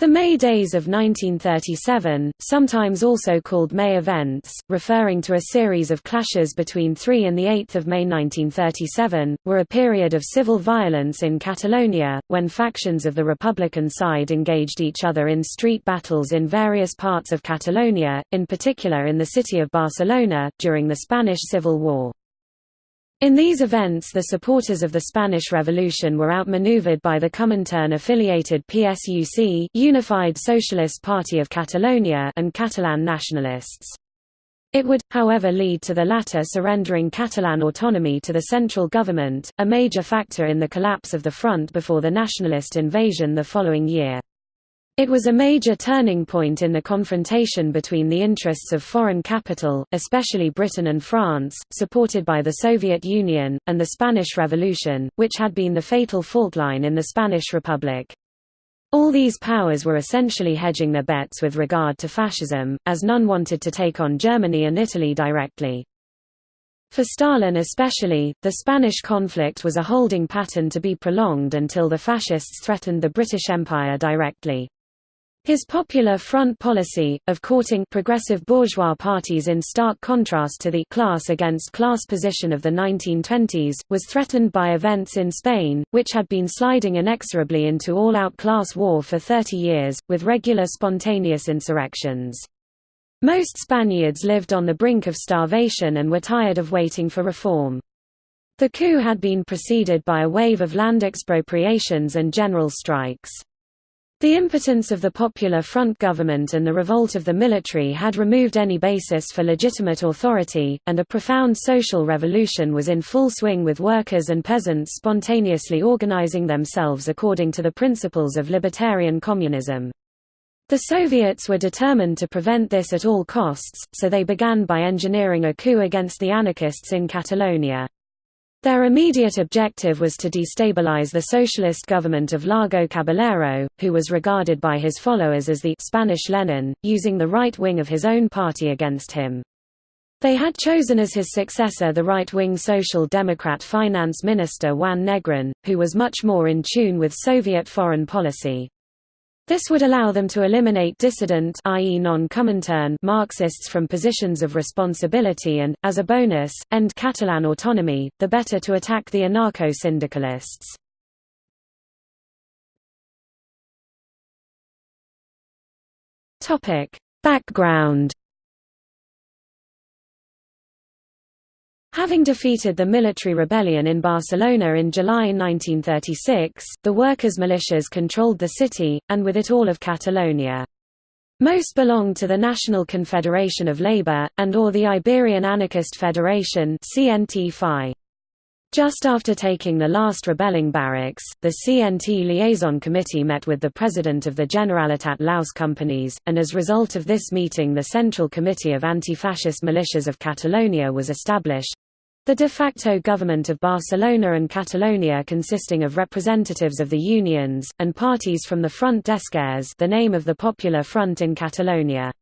The May Days of 1937, sometimes also called May Events, referring to a series of clashes between 3 and 8 May 1937, were a period of civil violence in Catalonia, when factions of the Republican side engaged each other in street battles in various parts of Catalonia, in particular in the city of Barcelona, during the Spanish Civil War. In these events the supporters of the Spanish Revolution were outmaneuvered by the Comintern-affiliated PSUC Unified Socialist Party of Catalonia and Catalan nationalists. It would, however lead to the latter surrendering Catalan autonomy to the central government, a major factor in the collapse of the front before the nationalist invasion the following year. It was a major turning point in the confrontation between the interests of foreign capital, especially Britain and France, supported by the Soviet Union, and the Spanish Revolution, which had been the fatal fault line in the Spanish Republic. All these powers were essentially hedging their bets with regard to fascism, as none wanted to take on Germany and Italy directly. For Stalin especially, the Spanish conflict was a holding pattern to be prolonged until the fascists threatened the British Empire directly. His Popular Front policy, of courting progressive bourgeois parties in stark contrast to the class against class position of the 1920s, was threatened by events in Spain, which had been sliding inexorably into all-out class war for 30 years, with regular spontaneous insurrections. Most Spaniards lived on the brink of starvation and were tired of waiting for reform. The coup had been preceded by a wave of land expropriations and general strikes. The impotence of the Popular Front government and the revolt of the military had removed any basis for legitimate authority, and a profound social revolution was in full swing with workers and peasants spontaneously organizing themselves according to the principles of libertarian communism. The Soviets were determined to prevent this at all costs, so they began by engineering a coup against the anarchists in Catalonia. Their immediate objective was to destabilize the socialist government of Largo Caballero, who was regarded by his followers as the Spanish Lenin, using the right wing of his own party against him. They had chosen as his successor the right-wing Social Democrat finance minister Juan Negrin, who was much more in tune with Soviet foreign policy. This would allow them to eliminate dissident i.e. non-Comintern Marxists from positions of responsibility and, as a bonus, end Catalan autonomy, the better to attack the anarcho-syndicalists. Background Having defeated the military rebellion in Barcelona in July 1936, the workers' militias controlled the city, and with it all of Catalonia. Most belonged to the National Confederation of Labour, and or the Iberian Anarchist Federation Just after taking the last rebelling barracks, the CNT Liaison Committee met with the president of the Generalitat Lluís Companys, and as result of this meeting the Central Committee of Anti-Fascist Militias of Catalonia was established, the de facto government of Barcelona and Catalonia consisting of representatives of the unions, and parties from the Front d'Esquerres the name of the Popular Front in Catalonia.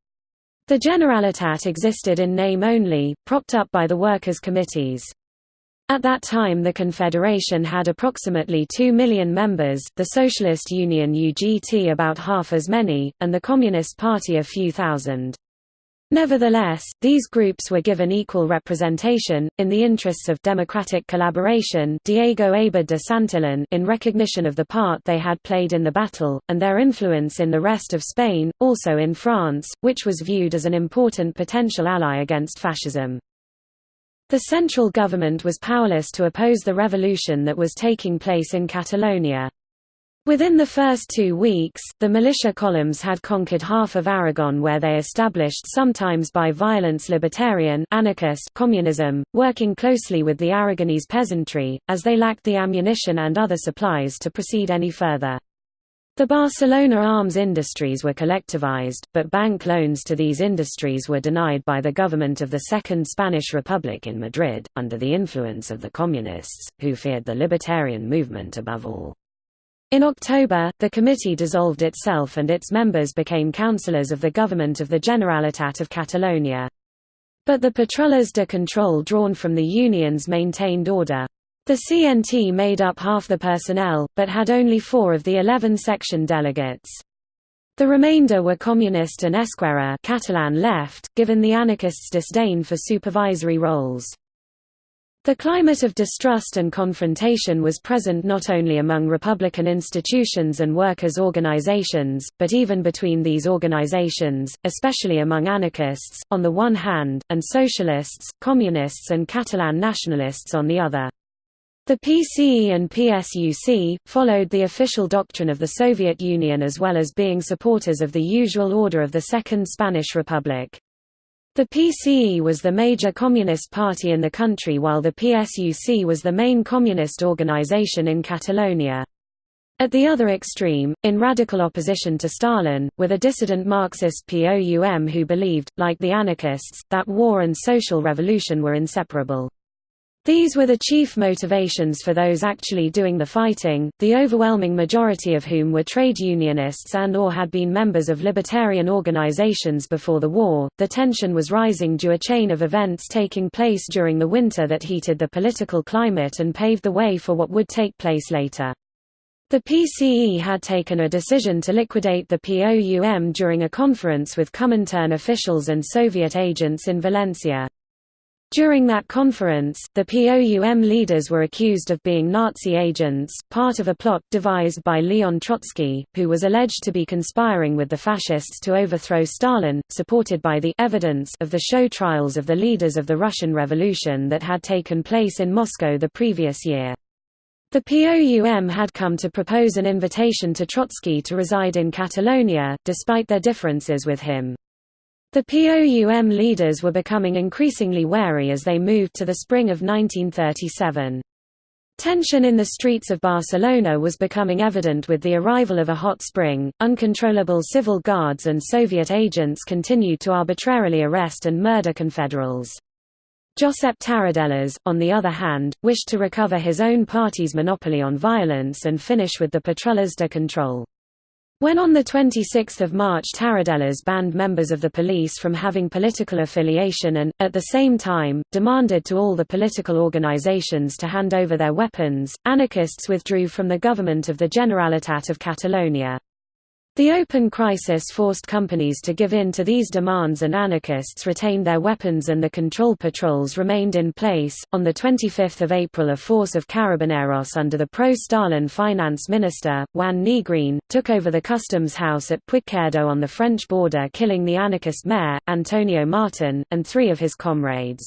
The Generalitat existed in name only, propped up by the workers' committees. At that time the Confederation had approximately 2 million members, the Socialist Union UGT about half as many, and the Communist Party a few thousand. Nevertheless, these groups were given equal representation, in the interests of democratic collaboration Diego Abad de Santillan in recognition of the part they had played in the battle, and their influence in the rest of Spain, also in France, which was viewed as an important potential ally against fascism. The central government was powerless to oppose the revolution that was taking place in Catalonia. Within the first two weeks, the militia columns had conquered half of Aragon where they established sometimes by violence libertarian anarchist communism, working closely with the Aragonese peasantry, as they lacked the ammunition and other supplies to proceed any further. The Barcelona arms industries were collectivized, but bank loans to these industries were denied by the government of the Second Spanish Republic in Madrid, under the influence of the Communists, who feared the libertarian movement above all. In October, the committee dissolved itself and its members became councillors of the government of the Generalitat of Catalonia. But the patrullas de control drawn from the unions maintained order. The CNT made up half the personnel, but had only four of the eleven section delegates. The remainder were communist and Esquerra Catalan left, given the anarchists' disdain for supervisory roles. The climate of distrust and confrontation was present not only among Republican institutions and workers' organizations, but even between these organizations, especially among anarchists, on the one hand, and socialists, communists and Catalan nationalists on the other. The PCE and PSUC, followed the official doctrine of the Soviet Union as well as being supporters of the usual order of the Second Spanish Republic. The PCE was the major communist party in the country while the PSUC was the main communist organization in Catalonia. At the other extreme, in radical opposition to Stalin, were the dissident Marxist POUM who believed, like the anarchists, that war and social revolution were inseparable. These were the chief motivations for those actually doing the fighting, the overwhelming majority of whom were trade unionists and or had been members of libertarian organizations before the war. The tension was rising due a chain of events taking place during the winter that heated the political climate and paved the way for what would take place later. The PCE had taken a decision to liquidate the POUM during a conference with Comintern officials and Soviet agents in Valencia. During that conference, the POUM leaders were accused of being Nazi agents, part of a plot devised by Leon Trotsky, who was alleged to be conspiring with the fascists to overthrow Stalin, supported by the evidence of the show trials of the leaders of the Russian Revolution that had taken place in Moscow the previous year. The POUM had come to propose an invitation to Trotsky to reside in Catalonia, despite their differences with him. The POUM leaders were becoming increasingly wary as they moved to the spring of 1937. Tension in the streets of Barcelona was becoming evident with the arrival of a hot spring. Uncontrollable civil guards and Soviet agents continued to arbitrarily arrest and murder confederals. Josep Tarradellas, on the other hand, wished to recover his own party's monopoly on violence and finish with the patrullas de control. When on 26 March Tarradellas banned members of the police from having political affiliation and, at the same time, demanded to all the political organizations to hand over their weapons, anarchists withdrew from the government of the Generalitat of Catalonia. The open crisis forced Companys to give in to these demands and anarchists retained their weapons and the control patrols remained in place. On the 25th of April a force of carabineros under the pro-Stalin finance minister, Juan Negrin, took over the customs house at Puigcerdà on the French border killing the anarchist mayor, Antonio Martin, and three of his comrades.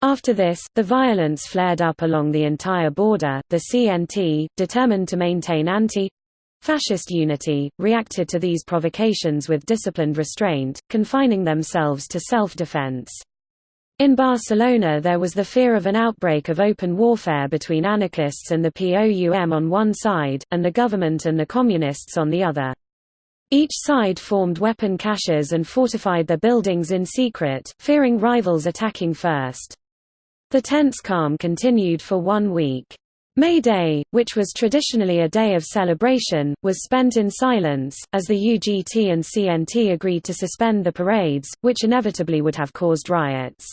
After this, the violence flared up along the entire border. The CNT, determined to maintain anti Fascist Unity, reacted to these provocations with disciplined restraint, confining themselves to self-defense. In Barcelona there was the fear of an outbreak of open warfare between anarchists and the POUM on one side, and the government and the communists on the other. Each side formed weapon caches and fortified their buildings in secret, fearing rivals attacking first. The tense calm continued for one week. May Day, which was traditionally a day of celebration, was spent in silence, as the UGT and CNT agreed to suspend the parades, which inevitably would have caused riots.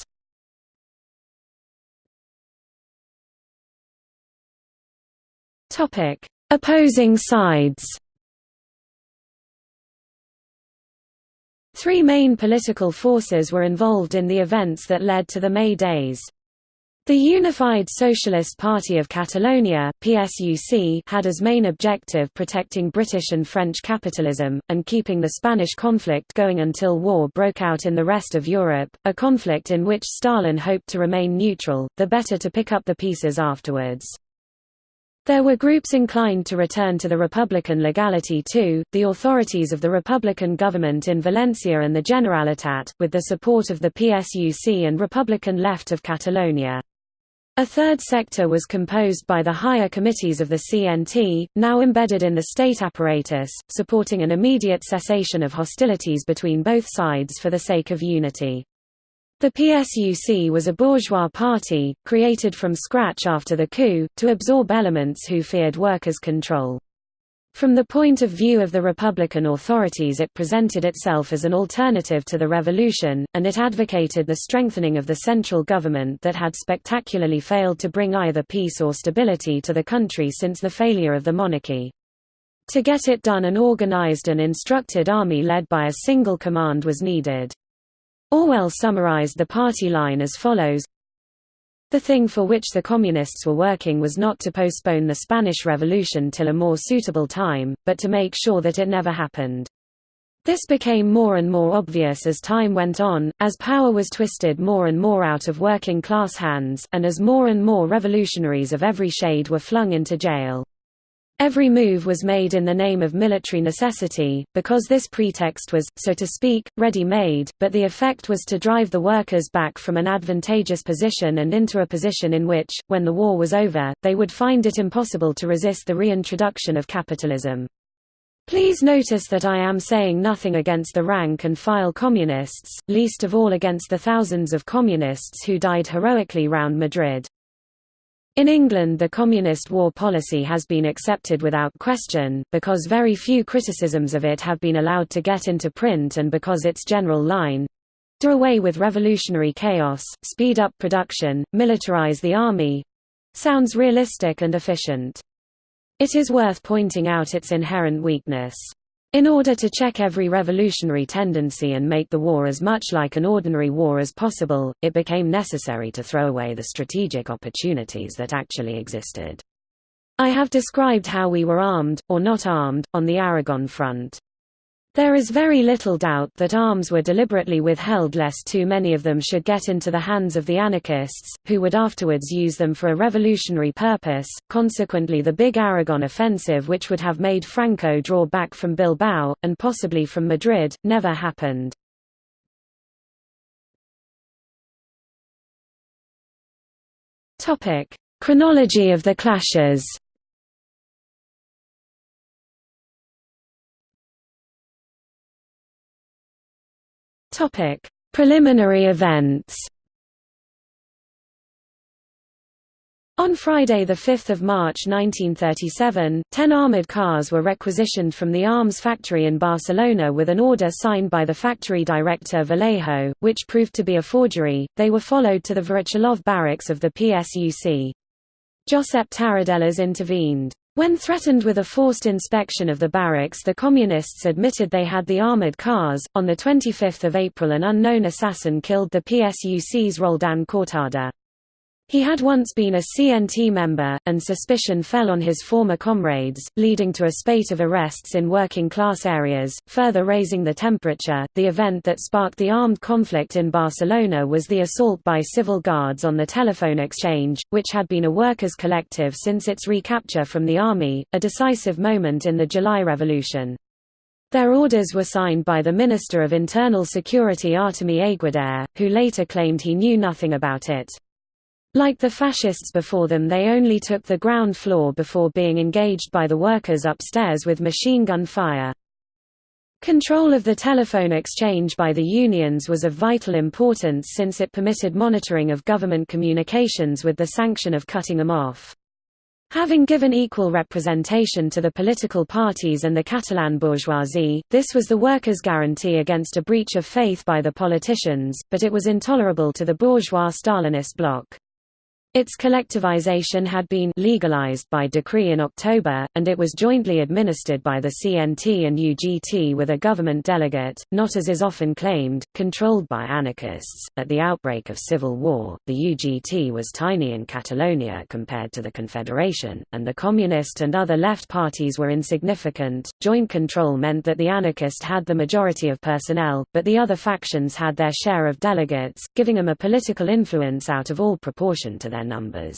Opposing sides Three main political forces were involved in the events that led to the May Days. The Unified Socialist Party of Catalonia PSUC, had as main objective protecting British and French capitalism, and keeping the Spanish conflict going until war broke out in the rest of Europe, a conflict in which Stalin hoped to remain neutral, the better to pick up the pieces afterwards. There were groups inclined to return to the Republican legality too, the authorities of the Republican government in Valencia and the Generalitat, with the support of the PSUC and Republican left of Catalonia. A third sector was composed by the higher committees of the CNT, now embedded in the state apparatus, supporting an immediate cessation of hostilities between both sides for the sake of unity. The PSUC was a bourgeois party, created from scratch after the coup, to absorb elements who feared workers' control. From the point of view of the Republican authorities it presented itself as an alternative to the revolution, and it advocated the strengthening of the central government that had spectacularly failed to bring either peace or stability to the country since the failure of the monarchy. To get it done an organized and instructed army led by a single command was needed. Orwell summarized the party line as follows The thing for which the Communists were working was not to postpone the Spanish Revolution till a more suitable time, but to make sure that it never happened. This became more and more obvious as time went on, as power was twisted more and more out of working-class hands, and as more and more revolutionaries of every shade were flung into jail. Every move was made in the name of military necessity, because this pretext was, so to speak, ready-made, but the effect was to drive the workers back from an advantageous position and into a position in which, when the war was over, they would find it impossible to resist the reintroduction of capitalism. Please notice that I am saying nothing against the rank-and-file communists, least of all against the thousands of communists who died heroically round Madrid. In England the Communist war policy has been accepted without question, because very few criticisms of it have been allowed to get into print and because its general line—do away with revolutionary chaos, speed up production, militarize the army—sounds realistic and efficient. It is worth pointing out its inherent weakness. In order to check every revolutionary tendency and make the war as much like an ordinary war as possible, it became necessary to throw away the strategic opportunities that actually existed. I have described how we were armed, or not armed, on the Aragon front. There is very little doubt that arms were deliberately withheld lest too many of them should get into the hands of the anarchists, who would afterwards use them for a revolutionary purpose. Consequently, the big Aragon offensive, which would have made Franco draw back from Bilbao, and possibly from Madrid, never happened. Chronology of the clashes Topic: Preliminary events. On Friday 5 March 1937, ten armoured cars were requisitioned from the arms factory in Barcelona with an order signed by the factory director Vallejo, which proved to be a forgery. They were followed to the Voroshilov barracks of the PSUC. Josep Tarradellas intervened. When threatened with a forced inspection of the barracks the Communists admitted they had the armored cars. On 25 April an unknown assassin killed the PSUC's Roldan Cortada. He had once been a CNT member, and suspicion fell on his former comrades, leading to a spate of arrests in working class areas, further raising the temperature. The event that sparked the armed conflict in Barcelona was the assault by civil guards on the telephone exchange, which had been a workers' collective since its recapture from the army, a decisive moment in the July Revolution. Their orders were signed by the Minister of Internal Security Artemi Aiguader, who later claimed he knew nothing about it. Like the fascists before them they only took the ground floor before being engaged by the workers upstairs with machine gun fire. Control of the telephone exchange by the unions was of vital importance since it permitted monitoring of government communications with the sanction of cutting them off. Having given equal representation to the political parties and the Catalan bourgeoisie, this was the workers' guarantee against a breach of faith by the politicians, but it was intolerable to the bourgeois Stalinist bloc. Its collectivization had been legalized by decree in October, and it was jointly administered by the CNT and UGT with a government delegate, not as is often claimed, controlled by anarchists. At the outbreak of civil war, the UGT was tiny in Catalonia compared to the Confederation, and the Communist and other left parties were insignificant. Joint control meant that the anarchist had the majority of personnel, but the other factions had their share of delegates, giving them a political influence out of all proportion to their numbers.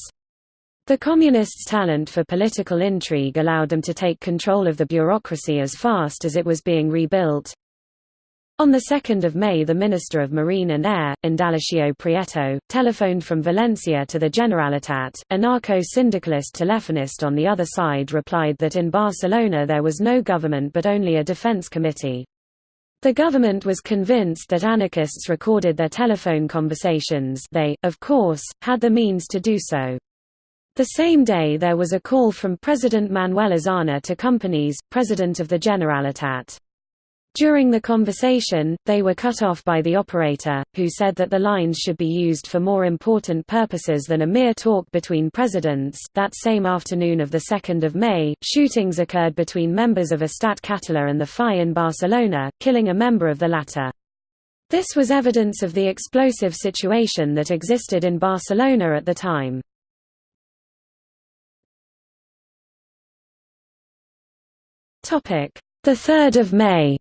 The Communists' talent for political intrigue allowed them to take control of the bureaucracy as fast as it was being rebuilt. On 2 May the Minister of Marine and Air, Indalecio Prieto, telephoned from Valencia to the Generalitat. Anarcho-syndicalist telephonist on the other side replied that in Barcelona there was no government but only a defense committee. The government was convinced that anarchists recorded their telephone conversations they, of course, had the means to do so. The same day there was a call from President Manuel Azaña to Companys, president of the Generalitat. During the conversation, they were cut off by the operator, who said that the lines should be used for more important purposes than a mere talk between presidents. That same afternoon of 2 May, shootings occurred between members of Estat Català and the FAI in Barcelona, killing a member of the latter. This was evidence of the explosive situation that existed in Barcelona at the time. The 3rd of May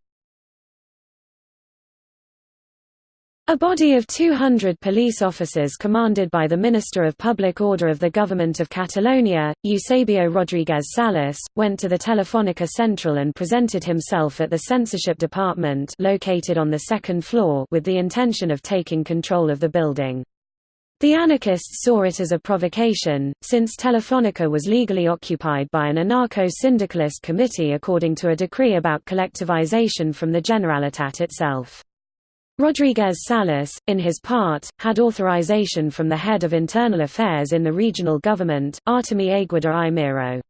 A body of 200 police officers commanded by the Minister of Public Order of the Government of Catalonia, Eusebio Rodríguez Salas, went to the Telefónica Central and presented himself at the censorship department located on the second floor with the intention of taking control of the building. The anarchists saw it as a provocation, since Telefónica was legally occupied by an anarcho-syndicalist committee according to a decree about collectivization from the Generalitat itself. Rodríguez Salas, in his part, had authorization from the head of internal affairs in the regional government, Artemi Aiguader i Miró.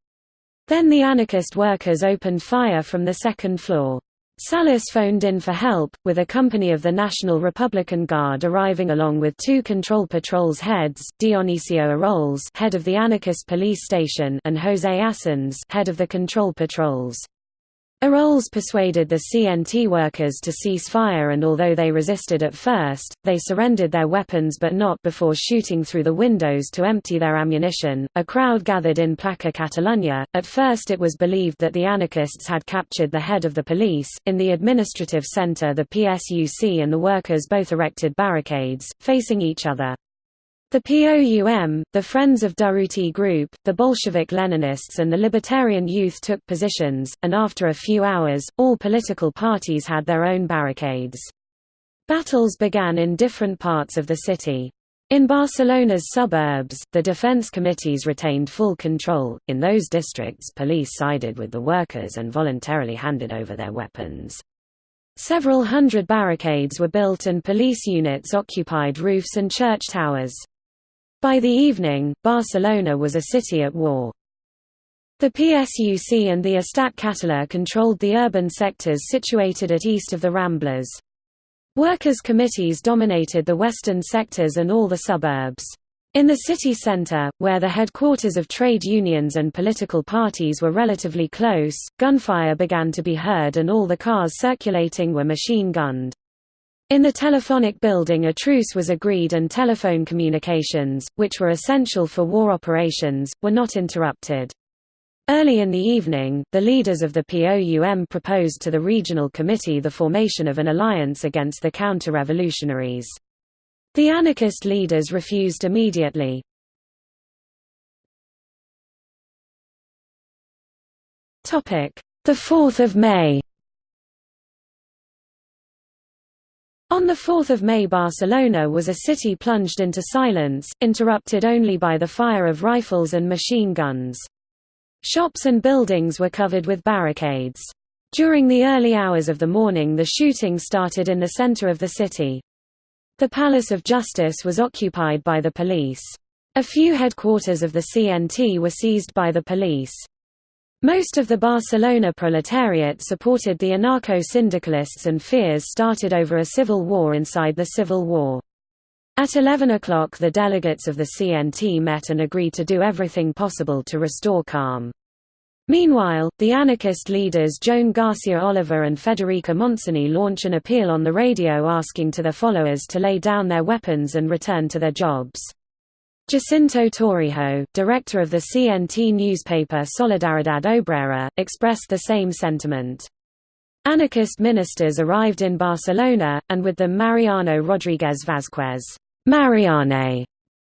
Then the anarchist workers opened fire from the second floor. Salas phoned in for help, with a company of the National Republican Guard arriving along with two control patrols heads, Dionisio Eroles head of the anarchist police station and José Assens head of the control patrols. Eroles persuaded the CNT workers to cease fire and although they resisted at first, they surrendered their weapons but not before shooting through the windows to empty their ammunition. A crowd gathered in Plaça Catalunya. At first it was believed that the anarchists had captured the head of the police. In the administrative center the PSUC and the workers both erected barricades, facing each other. The POUM, the Friends of Durruti group, the Bolshevik Leninists and the Libertarian Youth took positions, and after a few hours, all political parties had their own barricades. Battles began in different parts of the city. In Barcelona's suburbs, the defense committees retained full control. In those districts, police sided with the workers and voluntarily handed over their weapons. Several hundred barricades were built and police units occupied roofs and church towers. By the evening, Barcelona was a city at war. The PSUC and the Estat Català controlled the urban sectors situated at east of the Ramblas. Workers' committees dominated the western sectors and all the suburbs. In the city centre, where the headquarters of trade unions and political parties were relatively close, gunfire began to be heard and all the cars circulating were machine-gunned. In the telephonic building a truce was agreed and telephone communications, which were essential for war operations, were not interrupted. Early in the evening, the leaders of the POUM proposed to the regional committee the formation of an alliance against the counter-revolutionaries. The anarchist leaders refused immediately. The 4th of May On 4 May Barcelona was a city plunged into silence, interrupted only by the fire of rifles and machine guns. Shops and buildings were covered with barricades. During the early hours of the morning the shooting started in the center of the city. The Palace of Justice was occupied by the police. A few headquarters of the CNT were seized by the police. Most of the Barcelona proletariat supported the anarcho-syndicalists and fears started over a civil war inside the civil war. At 11 o'clock the delegates of the CNT met and agreed to do everything possible to restore calm. Meanwhile, the anarchist leaders Joan Garcia Oliver and Federica Montseny launch an appeal on the radio asking to their followers to lay down their weapons and return to their jobs. Jacinto Torrijos, director of the CNT newspaper Solidaridad Obrera, expressed the same sentiment. Anarchist ministers arrived in Barcelona, and with them Mariano Rodríguez Vázquez Marianet,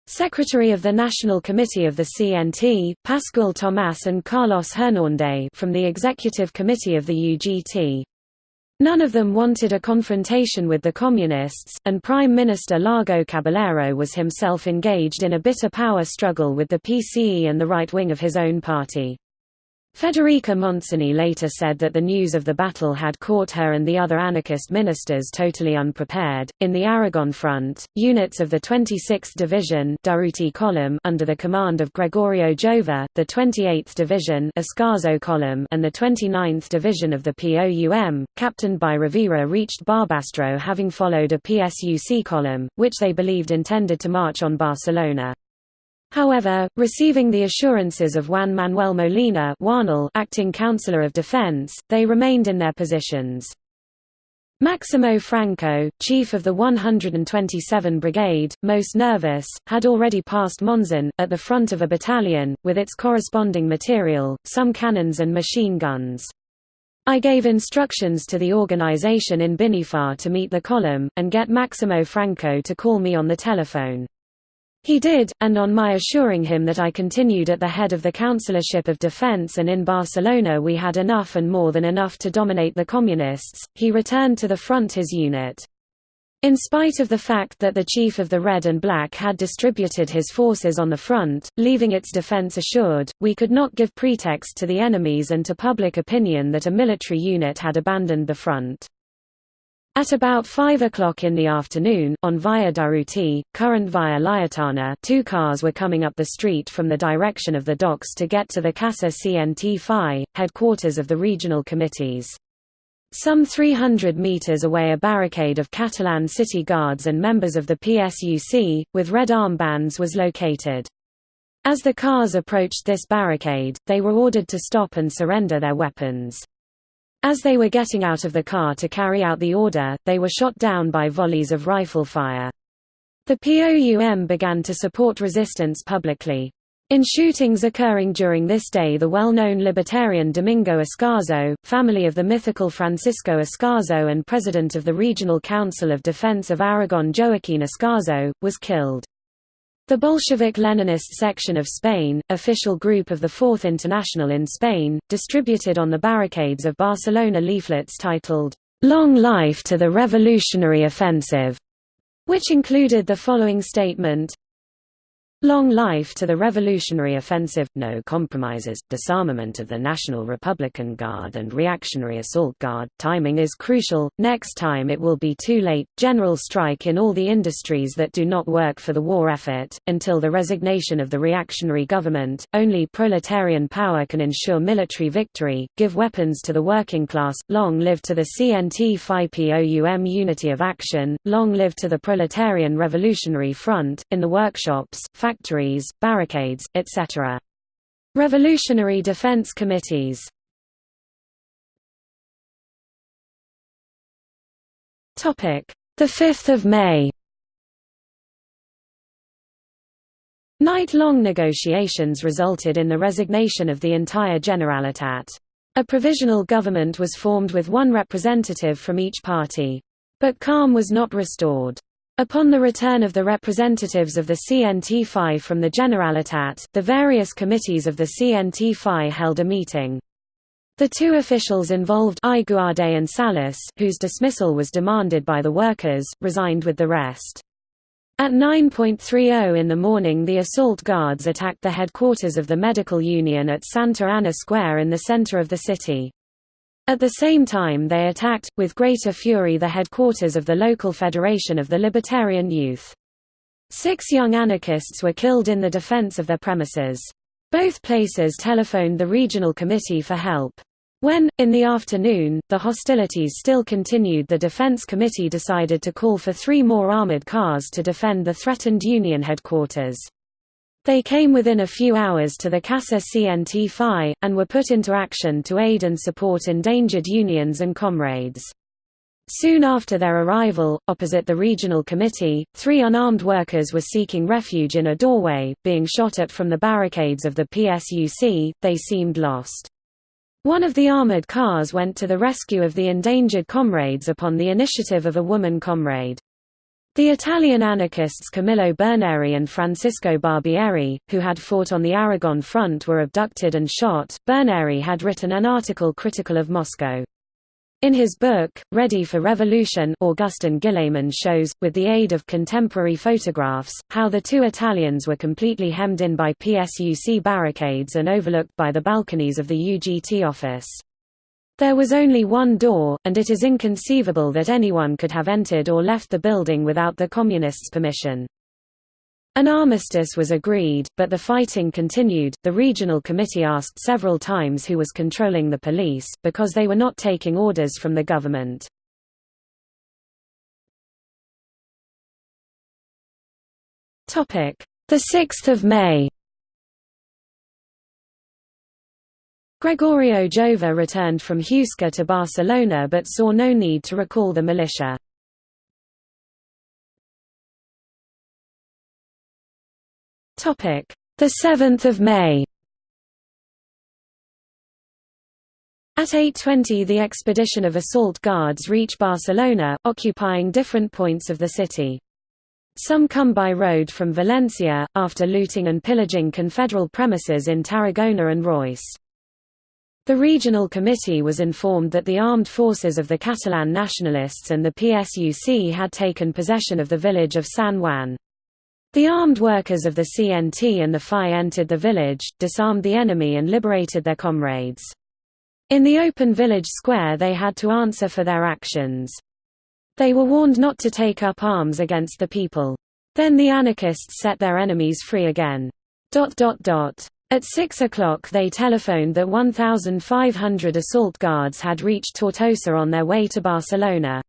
Secretary of the National Committee of the CNT, Pascual Tomás and Carlos Hernández from the Executive Committee of the UGT. None of them wanted a confrontation with the Communists, and Prime Minister Largo Caballero was himself engaged in a bitter power struggle with the PCE and the right wing of his own party. Federica Montseny later said that the news of the battle had caught her and the other anarchist ministers totally unprepared. In the Aragon front, units of the 26th Division Durruti column under the command of Gregorio Jover, the 28th Division Ascaso column and the 29th Division of the POUM, captained by Rivera reached Barbastro having followed a PSUC column, which they believed intended to march on Barcelona. However, receiving the assurances of Juan Manuel Molina acting Councillor of Defense, they remained in their positions. Maximo Franco, chief of the 127 Brigade, most nervous, had already passed Monzon, at the front of a battalion, with its corresponding material, some cannons and machine guns. I gave instructions to the organization in Binéfar to meet the column, and get Maximo Franco to call me on the telephone. He did, and on my assuring him that I continued at the head of the Councillorship of Defense and in Barcelona we had enough and more than enough to dominate the Communists, he returned to the front his unit. In spite of the fact that the chief of the Red and Black had distributed his forces on the front, leaving its defense assured, we could not give pretext to the enemies and to public opinion that a military unit had abandoned the front. At about 5 o'clock in the afternoon, on Via Durruti, current Via Laietana two cars were coming up the street from the direction of the docks to get to the Casa CNT FAI, headquarters of the regional committees. Some 300 metres away a barricade of Catalan city guards and members of the PSUC, with red armbands was located. As the cars approached this barricade, they were ordered to stop and surrender their weapons. As they were getting out of the car to carry out the order, they were shot down by volleys of rifle fire. The POUM began to support resistance publicly. In shootings occurring during this day the well-known libertarian Domingo Ascaso, family of the mythical Francisco Ascaso and president of the Regional Council of Defense of Aragon Joaquín Ascaso, was killed. The Bolshevik-Leninist section of Spain, official group of the Fourth International in Spain, distributed on the barricades of Barcelona leaflets titled, "'Long Life to the Revolutionary Offensive", which included the following statement, Long life to the revolutionary offensive, no compromises, disarmament of the National Republican Guard and Reactionary Assault Guard, timing is crucial, next time it will be too late, general strike in all the industries that do not work for the war effort, until the resignation of the reactionary government, only proletarian power can ensure military victory, give weapons to the working class, long live to the CNT-FAI-POUM unity of action, long live to the proletarian revolutionary front, in the workshops, factories, barricades, etc. Revolutionary Defense Committees The 5th of May Night-long negotiations resulted in the resignation of the entire Generalitat. A provisional government was formed with one representative from each party. But calm was not restored. Upon the return of the representatives of the CNT-FAI from the Generalitat, the various committees of the CNT-FAI held a meeting. The two officials involved Aiguader and Salas, whose dismissal was demanded by the workers, resigned with the rest. At 9.30 in the morning the assault guards attacked the headquarters of the medical union at Santa Ana Square in the center of the city. At the same time they attacked, with greater fury the headquarters of the local Federation of the Libertarian Youth. Six young anarchists were killed in the defense of their premises. Both places telephoned the regional committee for help. When, in the afternoon, the hostilities still continued the Defense Committee decided to call for three more armored cars to defend the threatened Union headquarters. They came within a few hours to the Casa CNT FAI, and were put into action to aid and support endangered unions and comrades. Soon after their arrival, opposite the regional committee, three unarmed workers were seeking refuge in a doorway, being shot at from the barricades of the PSUC, they seemed lost. One of the armored cars went to the rescue of the endangered comrades upon the initiative of a woman comrade. The Italian anarchists Camillo Berneri and Francisco Barbieri, who had fought on the Aragon front were abducted and shot. Berneri had written an article critical of Moscow. In his book, Ready for Revolution Agustín Guillamón shows, with the aid of contemporary photographs, how the two Italians were completely hemmed in by PSUC barricades and overlooked by the balconies of the UGT office. There was only one door, and it is inconceivable that anyone could have entered or left the building without the Communists' permission. An armistice was agreed, but the fighting continued. The regional committee asked several times who was controlling the police, because they were not taking orders from the government. The 6th of May. Gregorio Jover returned from Huesca to Barcelona but saw no need to recall the militia. Topic: The 7th of May. At 8.20 the expedition of assault guards reach Barcelona, occupying different points of the city. Some come by road from Valencia, after looting and pillaging confederal premises in Tarragona and Reus. The regional committee was informed that the armed forces of the Catalan nationalists and the PSUC had taken possession of the village of San Juan. The armed workers of the CNT and the FAI entered the village, disarmed the enemy and liberated their comrades. In the open village square they had to answer for their actions. They were warned not to take up arms against the people. Then the anarchists set their enemies free again. At 6 o'clock they telephoned that 1,500 assault guards had reached Tortosa on their way to Barcelona.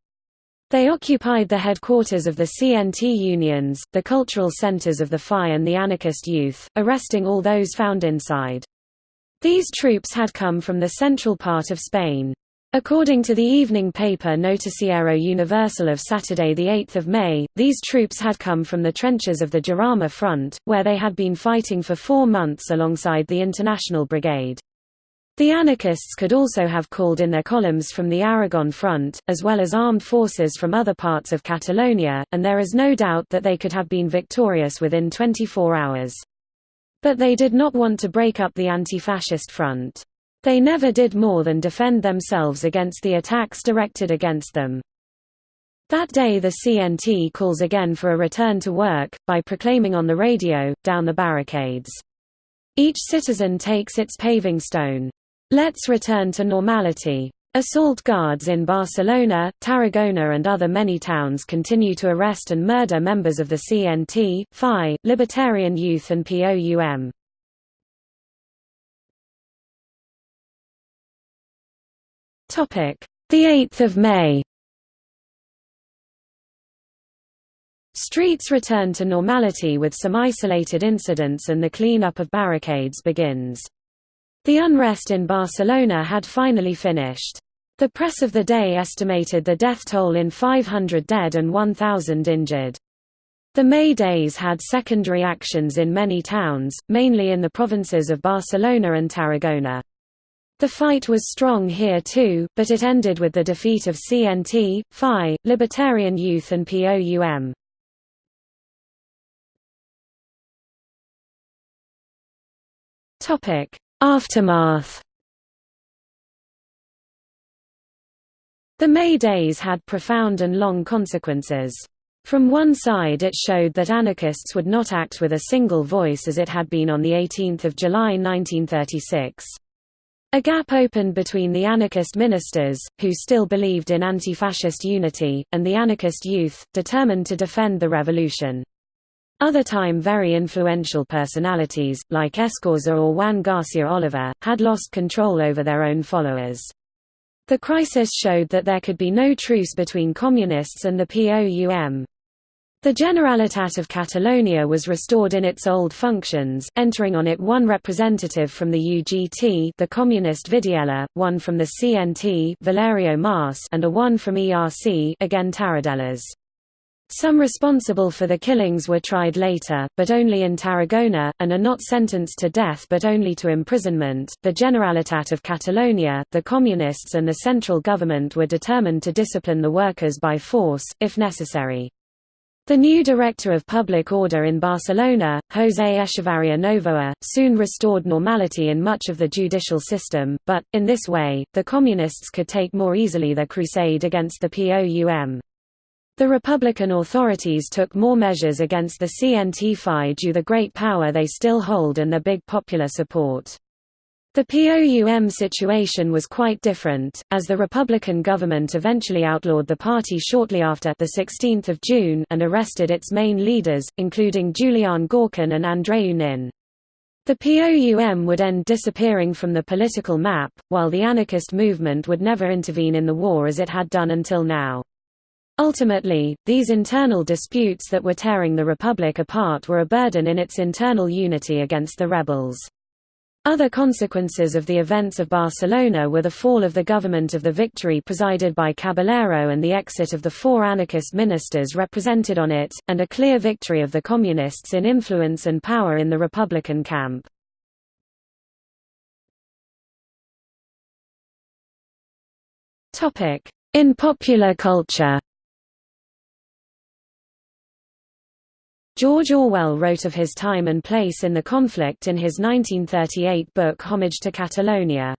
They occupied the headquarters of the CNT unions, the cultural centers of the FAI and the anarchist youth, arresting all those found inside. These troops had come from the central part of Spain. According to the evening paper Noticiero Universal of Saturday 8 May, these troops had come from the trenches of the Jarama front, where they had been fighting for four months alongside the International Brigade. The anarchists could also have called in their columns from the Aragon front, as well as armed forces from other parts of Catalonia, and there is no doubt that they could have been victorious within 24 hours. But they did not want to break up the anti-fascist front. They never did more than defend themselves against the attacks directed against them. That day the CNT calls again for a return to work, by proclaiming on the radio, down the barricades. Each citizen takes its paving stone. Let's return to normality. Assault guards in Barcelona, Tarragona and other many towns continue to arrest and murder members of the CNT, FAI, Libertarian Youth and POUM. The 8th of May Streets return to normality with some isolated incidents and the clean-up of barricades begins. The unrest in Barcelona had finally finished. The press of the day estimated the death toll in 500 dead and 1,000 injured. The May Days had secondary actions in many towns, mainly in the provinces of Barcelona and Tarragona. The fight was strong here too, but it ended with the defeat of CNT, FAI, Libertarian Youth and POUM. Aftermath The May Days had profound and long consequences. From one side it showed that anarchists would not act with a single voice as it had been on 18 July 1936. A gap opened between the anarchist ministers, who still believed in anti-fascist unity, and the anarchist youth, determined to defend the revolution. Other time very influential personalities, like Escorza or Juan Garcia Oliver, had lost control over their own followers. The crisis showed that there could be no truce between communists and the POUM. The Generalitat of Catalonia was restored in its old functions, entering on it one representative from the UGT the Communist Vidiella, one from the CNT Valerio Mas and a one from ERC again Tarradellas. Some responsible for the killings were tried later, but only in Tarragona, and are not sentenced to death but only to imprisonment. The Generalitat of Catalonia, the Communists, and the central government were determined to discipline the workers by force, if necessary. The new director of public order in Barcelona, José Echevarría Novoa, soon restored normality in much of the judicial system, but, in this way, the Communists could take more easily their crusade against the POUM. The Republican authorities took more measures against the CNT due the great power they still hold and their big popular support. The POUM situation was quite different, as the Republican government eventually outlawed the party shortly after the 16th of June and arrested its main leaders, including Julian Gorkin and Andreu Nin. The POUM would end disappearing from the political map, while the anarchist movement would never intervene in the war as it had done until now. Ultimately, these internal disputes that were tearing the Republic apart were a burden in its internal unity against the rebels. Other consequences of the events of Barcelona were the fall of the government of the victory presided by Caballero and the exit of the four anarchist ministers represented on it, and a clear victory of the Communists in influence and power in the Republican camp. In popular culture George Orwell wrote of his time and place in the conflict in his 1938 book Homage to Catalonia.